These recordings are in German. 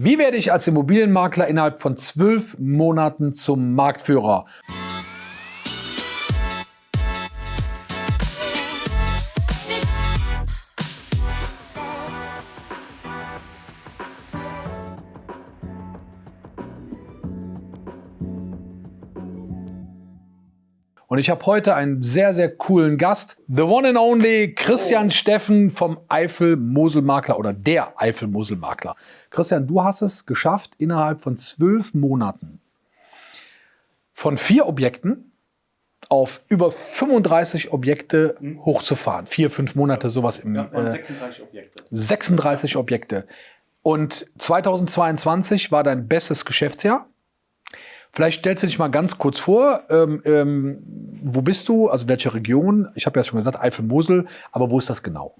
Wie werde ich als Immobilienmakler innerhalb von zwölf Monaten zum Marktführer? Und ich habe heute einen sehr, sehr coolen Gast. The one and only Christian oh. Steffen vom Eifel-Mosel-Makler oder der Eifel-Mosel-Makler. Christian, du hast es geschafft, innerhalb von zwölf Monaten von vier Objekten auf über 35 Objekte mhm. hochzufahren. Vier, fünf Monate sowas im... Ja, äh, 36 Objekte. 36 Objekte. Und 2022 war dein bestes Geschäftsjahr. Vielleicht stellst du dich mal ganz kurz vor, ähm, ähm, wo bist du, also welche Region? Ich habe ja schon gesagt, Eifel-Mosel, aber wo ist das genau?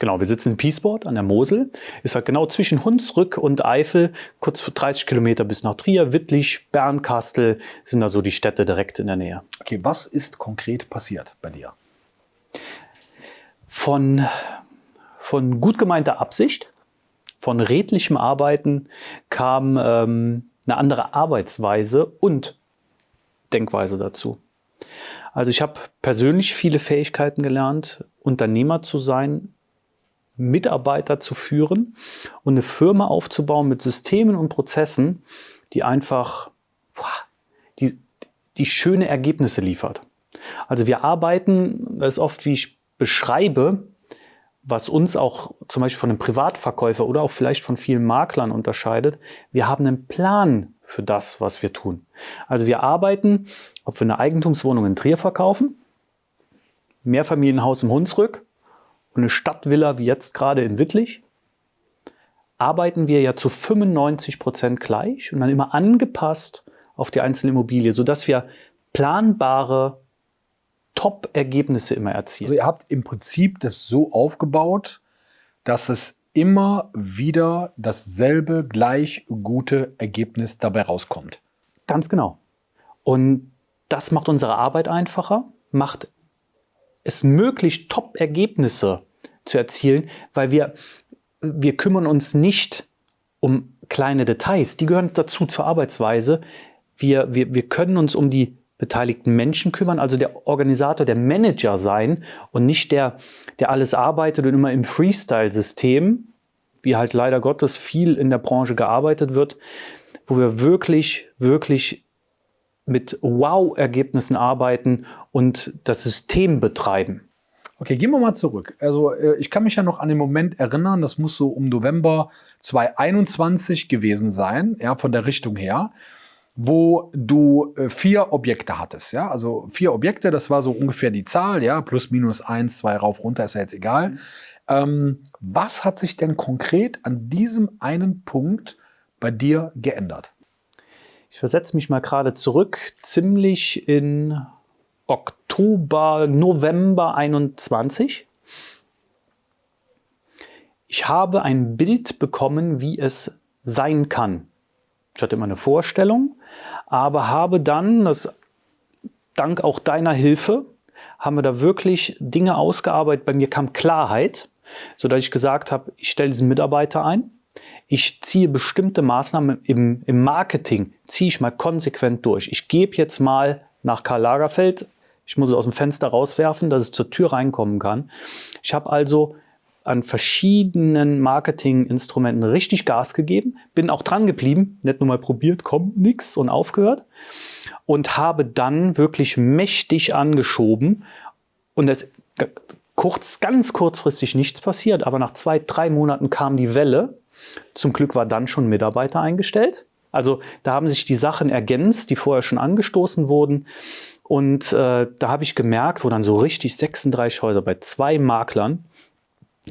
Genau, wir sitzen in Piesbord an der Mosel. Ist halt genau zwischen Hunsrück und Eifel, kurz für 30 Kilometer bis nach Trier. Wittlich, Bernkastel sind da so die Städte direkt in der Nähe. Okay, was ist konkret passiert bei dir? Von, von gut gemeinter Absicht, von redlichem Arbeiten kam ähm, eine andere Arbeitsweise und Denkweise dazu. Also ich habe persönlich viele Fähigkeiten gelernt, Unternehmer zu sein, Mitarbeiter zu führen und eine Firma aufzubauen mit Systemen und Prozessen, die einfach die, die schöne Ergebnisse liefert. Also wir arbeiten, das ist oft, wie ich beschreibe, was uns auch zum Beispiel von einem Privatverkäufer oder auch vielleicht von vielen Maklern unterscheidet, wir haben einen Plan für das, was wir tun. Also wir arbeiten, ob wir eine Eigentumswohnung in Trier verkaufen, Mehrfamilienhaus im Hunsrück und eine Stadtvilla wie jetzt gerade in Wittlich, arbeiten wir ja zu 95 Prozent gleich und dann immer angepasst auf die einzelne Immobilie, sodass wir planbare Top-Ergebnisse immer erzielen. Also ihr habt im Prinzip das so aufgebaut, dass es immer wieder dasselbe gleich gute Ergebnis dabei rauskommt. Ganz genau. Und das macht unsere Arbeit einfacher, macht es möglich, Top-Ergebnisse zu erzielen, weil wir, wir kümmern uns nicht um kleine Details. Die gehören dazu zur Arbeitsweise. Wir, wir, wir können uns um die beteiligten Menschen kümmern, also der Organisator, der Manager sein und nicht der, der alles arbeitet und immer im Freestyle-System, wie halt leider Gottes viel in der Branche gearbeitet wird, wo wir wirklich, wirklich mit Wow-Ergebnissen arbeiten und das System betreiben. Okay, gehen wir mal zurück. Also äh, ich kann mich ja noch an den Moment erinnern, das muss so um November 2021 gewesen sein, ja, von der Richtung her wo du äh, vier Objekte hattest. Ja? Also vier Objekte, das war so ungefähr die Zahl, ja, plus minus eins, zwei rauf, runter, ist ja jetzt egal. Mhm. Ähm, was hat sich denn konkret an diesem einen Punkt bei dir geändert? Ich versetze mich mal gerade zurück, ziemlich in Oktober, November 21. Ich habe ein Bild bekommen, wie es sein kann. Ich hatte immer eine Vorstellung, aber habe dann, das, dank auch deiner Hilfe, haben wir da wirklich Dinge ausgearbeitet. Bei mir kam Klarheit, sodass ich gesagt habe, ich stelle diesen Mitarbeiter ein, ich ziehe bestimmte Maßnahmen im, im Marketing, ziehe ich mal konsequent durch. Ich gebe jetzt mal nach Karl Lagerfeld, ich muss es aus dem Fenster rauswerfen, dass es zur Tür reinkommen kann. Ich habe also an verschiedenen Marketinginstrumenten richtig Gas gegeben, bin auch dran geblieben, nicht nur mal probiert, kommt nix und aufgehört und habe dann wirklich mächtig angeschoben und es kurz, ganz kurzfristig nichts passiert, aber nach zwei, drei Monaten kam die Welle. Zum Glück war dann schon Mitarbeiter eingestellt. Also da haben sich die Sachen ergänzt, die vorher schon angestoßen wurden. Und äh, da habe ich gemerkt, wo dann so richtig 36 Häuser bei zwei Maklern,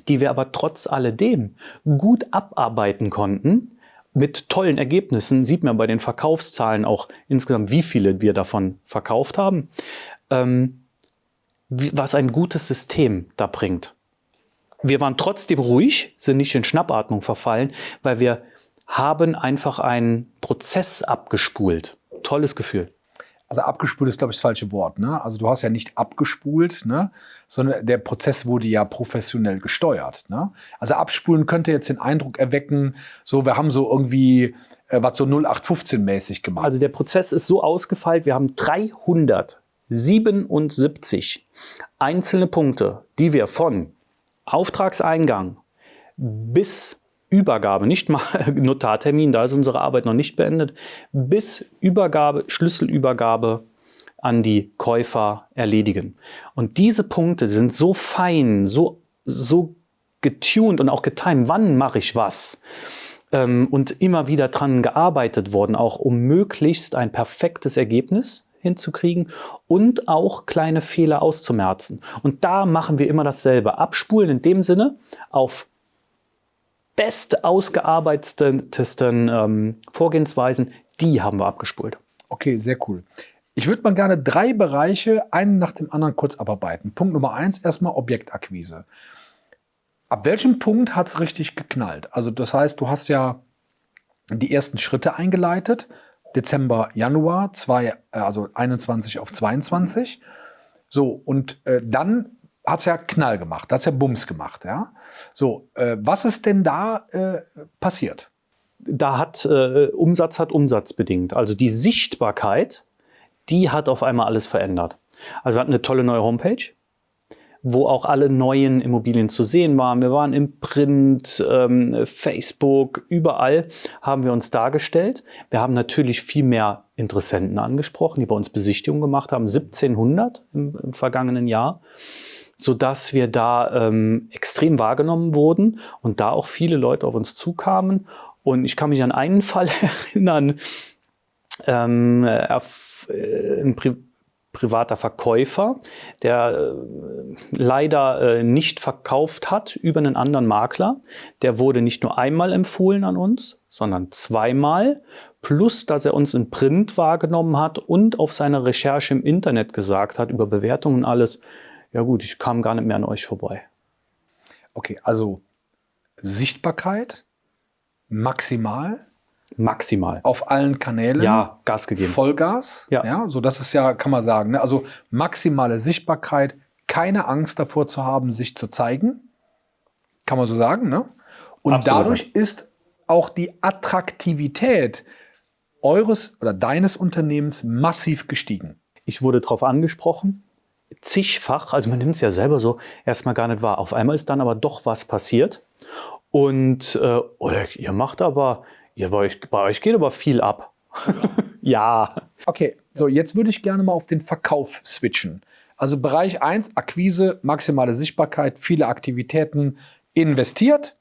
die wir aber trotz alledem gut abarbeiten konnten, mit tollen Ergebnissen, sieht man bei den Verkaufszahlen auch insgesamt, wie viele wir davon verkauft haben, ähm, was ein gutes System da bringt. Wir waren trotzdem ruhig, sind nicht in Schnappatmung verfallen, weil wir haben einfach einen Prozess abgespult. Tolles Gefühl. Also abgespult ist, glaube ich, das falsche Wort. Ne? Also du hast ja nicht abgespult, ne? sondern der Prozess wurde ja professionell gesteuert. Ne? Also abspulen könnte jetzt den Eindruck erwecken, so wir haben so irgendwie äh, was so 0815-mäßig gemacht. Also der Prozess ist so ausgefeilt, wir haben 377 einzelne Punkte, die wir von Auftragseingang bis Übergabe, nicht mal Notartermin, da ist unsere Arbeit noch nicht beendet, bis Übergabe, Schlüsselübergabe an die Käufer erledigen. Und diese Punkte sind so fein, so, so getuned und auch getimed, wann mache ich was. Ähm, und immer wieder dran gearbeitet worden, auch um möglichst ein perfektes Ergebnis hinzukriegen und auch kleine Fehler auszumerzen. Und da machen wir immer dasselbe. Abspulen in dem Sinne auf best ausgearbeitetesten ähm, Vorgehensweisen, die haben wir abgespult. Okay, sehr cool. Ich würde mal gerne drei Bereiche, einen nach dem anderen kurz abarbeiten. Punkt Nummer eins, erstmal Objektakquise. Ab welchem Punkt hat es richtig geknallt? Also das heißt, du hast ja die ersten Schritte eingeleitet, Dezember, Januar, zwei, äh, also 21 auf 22. So, und äh, dann hat es ja Knall gemacht, hat es ja Bums gemacht. Ja? So, äh, was ist denn da äh, passiert? Da hat äh, Umsatz hat Umsatz bedingt. Also die Sichtbarkeit, die hat auf einmal alles verändert. Also wir hatten eine tolle neue Homepage, wo auch alle neuen Immobilien zu sehen waren. Wir waren im Print, ähm, Facebook, überall haben wir uns dargestellt. Wir haben natürlich viel mehr Interessenten angesprochen, die bei uns Besichtigungen gemacht haben, 1700 im, im vergangenen Jahr sodass wir da ähm, extrem wahrgenommen wurden und da auch viele Leute auf uns zukamen. Und ich kann mich an einen Fall erinnern, ähm, äh, ein Pri privater Verkäufer, der äh, leider äh, nicht verkauft hat über einen anderen Makler. Der wurde nicht nur einmal empfohlen an uns, sondern zweimal. Plus, dass er uns in Print wahrgenommen hat und auf seiner Recherche im Internet gesagt hat, über Bewertungen alles, ja gut, ich kam gar nicht mehr an euch vorbei. Okay, also Sichtbarkeit maximal. Maximal. Auf allen Kanälen. Ja, Gas gegeben. Vollgas. Ja. ja so das ist ja, kann man sagen, ne? also maximale Sichtbarkeit, keine Angst davor zu haben, sich zu zeigen. Kann man so sagen, ne? Und Absolut. dadurch ist auch die Attraktivität eures oder deines Unternehmens massiv gestiegen. Ich wurde darauf angesprochen, zigfach, also man nimmt es ja selber so erstmal gar nicht wahr. Auf einmal ist dann aber doch was passiert und äh, oh, ihr macht aber, ihr, bei, euch, bei euch geht aber viel ab. ja. Okay, so jetzt würde ich gerne mal auf den Verkauf switchen. Also Bereich 1, Akquise, maximale Sichtbarkeit, viele Aktivitäten investiert,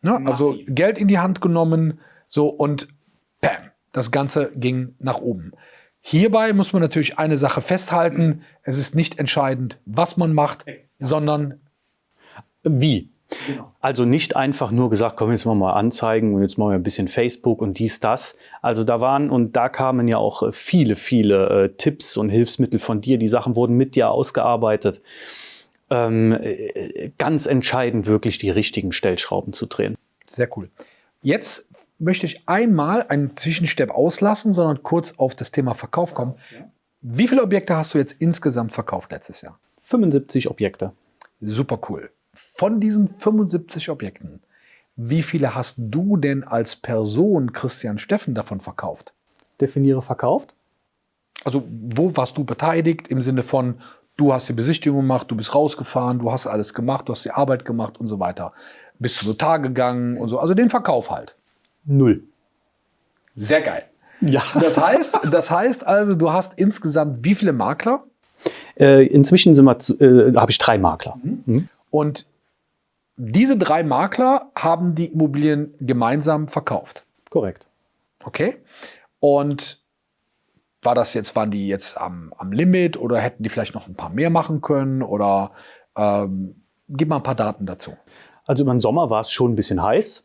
ne? also Geld in die Hand genommen, so und bam, das Ganze ging nach oben. Hierbei muss man natürlich eine Sache festhalten. Es ist nicht entscheidend, was man macht, sondern wie. Genau. Also nicht einfach nur gesagt, komm, jetzt machen wir mal Anzeigen und jetzt machen wir ein bisschen Facebook und dies, das. Also da waren und da kamen ja auch äh, viele, viele äh, Tipps und Hilfsmittel von dir. Die Sachen wurden mit dir ausgearbeitet. Ähm, äh, ganz entscheidend wirklich die richtigen Stellschrauben zu drehen. Sehr cool. Jetzt möchte ich einmal einen Zwischenstep auslassen, sondern kurz auf das Thema Verkauf kommen. Wie viele Objekte hast du jetzt insgesamt verkauft letztes Jahr? 75 Objekte. Super cool. Von diesen 75 Objekten, wie viele hast du denn als Person Christian Steffen davon verkauft? Definiere verkauft. Also wo warst du beteiligt im Sinne von, du hast die Besichtigung gemacht, du bist rausgefahren, du hast alles gemacht, du hast die Arbeit gemacht und so weiter. Bist zum Notar gegangen und so. Also den Verkauf halt. Null. Sehr geil. Ja. Das heißt, das heißt also, du hast insgesamt wie viele Makler? Äh, inzwischen äh, habe ich drei Makler. Mhm. Mhm. Und diese drei Makler haben die Immobilien gemeinsam verkauft. Korrekt. Okay. Und war das jetzt, waren die jetzt am, am Limit oder hätten die vielleicht noch ein paar mehr machen können? Oder ähm, gib mal ein paar Daten dazu. Also über den Sommer war es schon ein bisschen heiß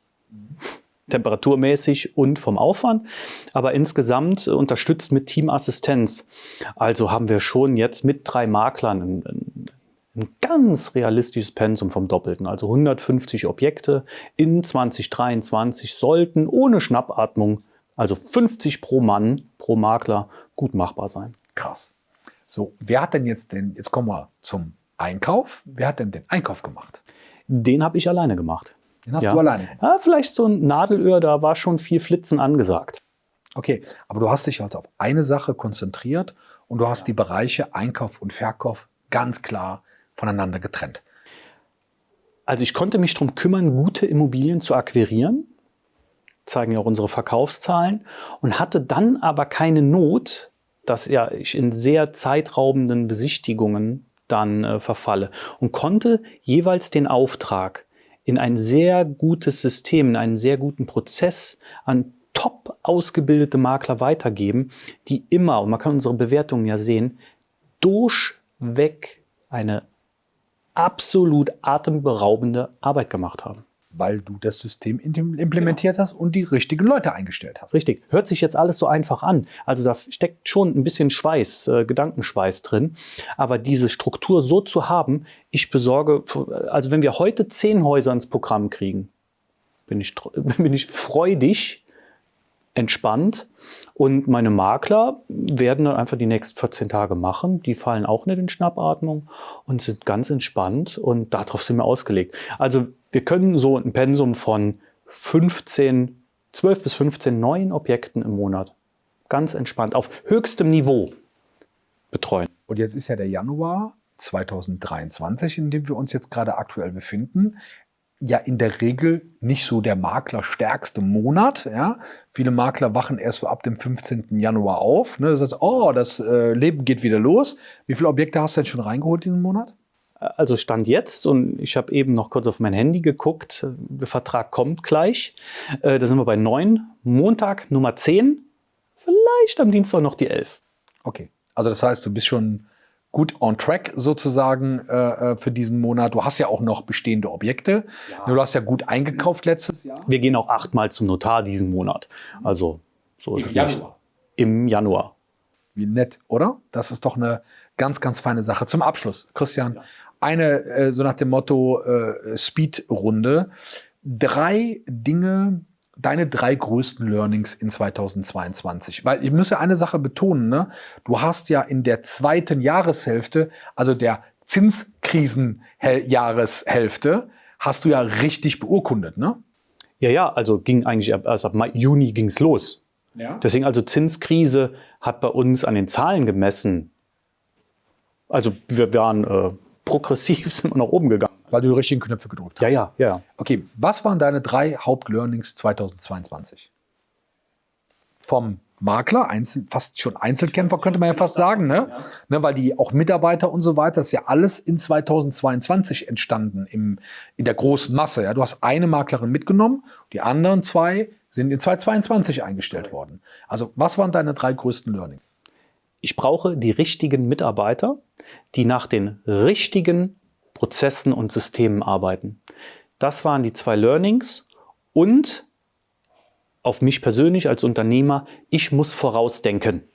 temperaturmäßig und vom Aufwand, aber insgesamt unterstützt mit Teamassistenz. Also haben wir schon jetzt mit drei Maklern ein, ein, ganz realistisches Pensum vom Doppelten. Also 150 Objekte in 2023 sollten ohne Schnappatmung, also 50 pro Mann, pro Makler, gut machbar sein. Krass. So, wer hat denn jetzt den, jetzt kommen wir zum Einkauf. Wer hat denn den Einkauf gemacht? Den habe ich alleine gemacht. Den hast du alleine. Ja, vielleicht so ein Nadelöhr, da war schon viel Flitzen angesagt. Okay, aber du hast dich heute auf eine Sache konzentriert und du hast die Bereiche Einkauf und Verkauf ganz klar voneinander getrennt. Also ich konnte mich darum kümmern, gute Immobilien zu akquirieren, zeigen ja auch unsere Verkaufszahlen, und hatte dann aber keine Not, dass ja ich in sehr zeitraubenden Besichtigungen dann äh, verfalle und konnte jeweils den Auftrag in ein sehr gutes System, in einen sehr guten Prozess an top ausgebildete Makler weitergeben, die immer, und man kann unsere Bewertungen ja sehen, durchweg eine absolut atemberaubende Arbeit gemacht haben weil du das System implementiert genau. hast und die richtigen Leute eingestellt hast. Richtig. Hört sich jetzt alles so einfach an. Also da steckt schon ein bisschen Schweiß, äh, Gedankenschweiß drin. Aber diese Struktur so zu haben, ich besorge, also wenn wir heute zehn Häuser ins Programm kriegen, bin ich, bin ich freudig, entspannt. Und meine Makler werden dann einfach die nächsten 14 Tage machen. Die fallen auch nicht in Schnappatmung und sind ganz entspannt und darauf sind wir ausgelegt. Also wir können so ein Pensum von 15, 12 bis 15 neuen Objekten im Monat ganz entspannt auf höchstem Niveau betreuen. Und jetzt ist ja der Januar 2023, in dem wir uns jetzt gerade aktuell befinden, ja in der Regel nicht so der maklerstärkste Monat. Ja? Viele Makler wachen erst so ab dem 15. Januar auf. Ne? Das heißt, oh, das äh, Leben geht wieder los. Wie viele Objekte hast du denn schon reingeholt diesen Monat? Also Stand jetzt und ich habe eben noch kurz auf mein Handy geguckt, der Vertrag kommt gleich. Äh, da sind wir bei 9, Montag Nummer 10, vielleicht am Dienstag noch die 11. Okay, also das heißt, du bist schon gut on track sozusagen äh, äh, für diesen Monat. Du hast ja auch noch bestehende Objekte. Ja. Du hast ja gut eingekauft letztes Jahr. Wir gehen auch achtmal zum Notar diesen Monat. Also so ist Im es Januar. nicht. Im Januar. Wie nett, oder? Das ist doch eine ganz, ganz feine Sache. Zum Abschluss, Christian, ja eine, äh, so nach dem Motto äh, Speed-Runde. Drei Dinge, deine drei größten Learnings in 2022? Weil ich muss ja eine Sache betonen, ne? du hast ja in der zweiten Jahreshälfte, also der Zinskrisenjahreshälfte, hast du ja richtig beurkundet, ne? Ja, ja, also ging eigentlich ab, also ab Mai, Juni ging es los. Ja. Deswegen also Zinskrise hat bei uns an den Zahlen gemessen. Also wir waren äh, progressiv sind wir nach oben gegangen. Weil du die richtigen Knöpfe gedrückt hast. Ja, ja, ja. Okay, was waren deine drei Hauptlearnings 2022? Vom Makler, Einzel, fast schon Einzelkämpfer könnte man ja fast sagen, ne? Ja. ne? Weil die auch Mitarbeiter und so weiter, das ist ja alles in 2022 entstanden im, in der großen Masse. Ja? Du hast eine Maklerin mitgenommen, die anderen zwei sind in 2022 eingestellt worden. Also was waren deine drei größten Learnings? Ich brauche die richtigen Mitarbeiter, die nach den richtigen Prozessen und Systemen arbeiten. Das waren die zwei Learnings und auf mich persönlich als Unternehmer, ich muss vorausdenken.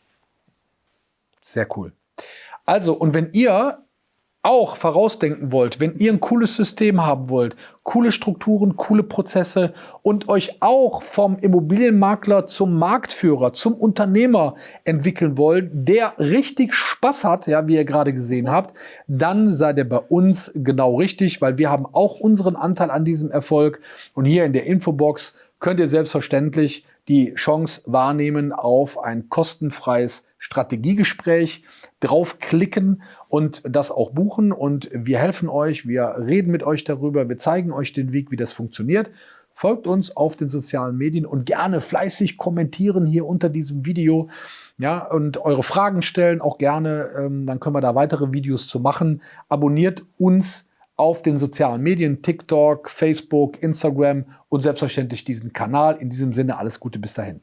Sehr cool. Also, und wenn ihr auch vorausdenken wollt, wenn ihr ein cooles System haben wollt, coole Strukturen, coole Prozesse und euch auch vom Immobilienmakler zum Marktführer, zum Unternehmer entwickeln wollt, der richtig Spaß hat, ja, wie ihr gerade gesehen habt, dann seid ihr bei uns genau richtig, weil wir haben auch unseren Anteil an diesem Erfolg. Und hier in der Infobox könnt ihr selbstverständlich die Chance wahrnehmen auf ein kostenfreies Strategiegespräch, draufklicken und das auch buchen. Und wir helfen euch, wir reden mit euch darüber, wir zeigen euch den Weg, wie das funktioniert. Folgt uns auf den sozialen Medien und gerne fleißig kommentieren hier unter diesem Video. Ja, und eure Fragen stellen auch gerne, ähm, dann können wir da weitere Videos zu machen. Abonniert uns auf den sozialen Medien, TikTok, Facebook, Instagram und selbstverständlich diesen Kanal. In diesem Sinne alles Gute bis dahin.